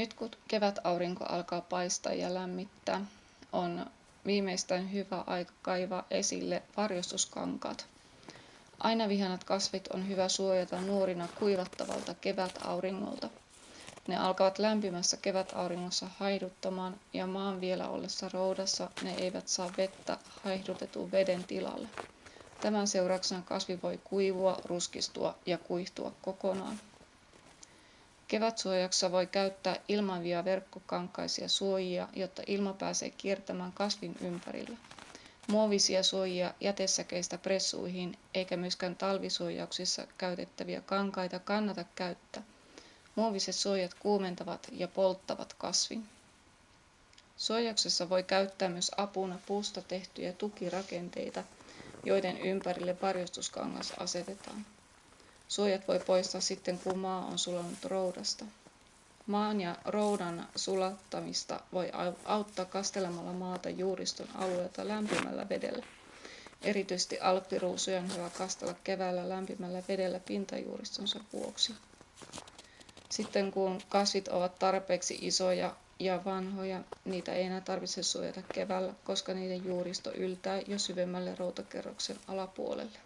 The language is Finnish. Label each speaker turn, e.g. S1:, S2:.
S1: Nyt kun kevätaurinko alkaa paistaa ja lämmittää, on viimeistään hyvä aika kaivaa esille varjostuskankaat. Aina vihanat kasvit on hyvä suojata nuorina kuivattavalta kevätauringolta. Ne alkavat lämpimässä kevätauringossa haihduttamaan ja maan vielä ollessa roudassa ne eivät saa vettä haihdutetun veden tilalle. Tämän seurauksena kasvi voi kuivua, ruskistua ja kuihtua kokonaan. Kevätsuojaksessa voi käyttää ilmavia verkkokankaisia suojia, jotta ilma pääsee kiertämään kasvin ympärillä. Muovisia suojia jätesäkeistä pressuihin eikä myöskään talvisuojauksissa käytettäviä kankaita kannata käyttää. Muoviset suojat kuumentavat ja polttavat kasvin. Suojauksessa voi käyttää myös apuna puusta tehtyjä tukirakenteita, joiden ympärille varjostuskangas asetetaan. Suojat voi poistaa sitten, kun maa on sulanut roudasta. Maan ja roudan sulattamista voi auttaa kastelemalla maata juuriston alueelta lämpimällä vedellä. Erityisesti alppiruusuja on hyvä kastella keväällä lämpimällä vedellä pintajuuristonsa vuoksi. Sitten kun kasvit ovat tarpeeksi isoja ja vanhoja, niitä ei enää tarvitse suojata keväällä, koska niiden juuristo yltää jo syvemmälle routakerroksen alapuolelle.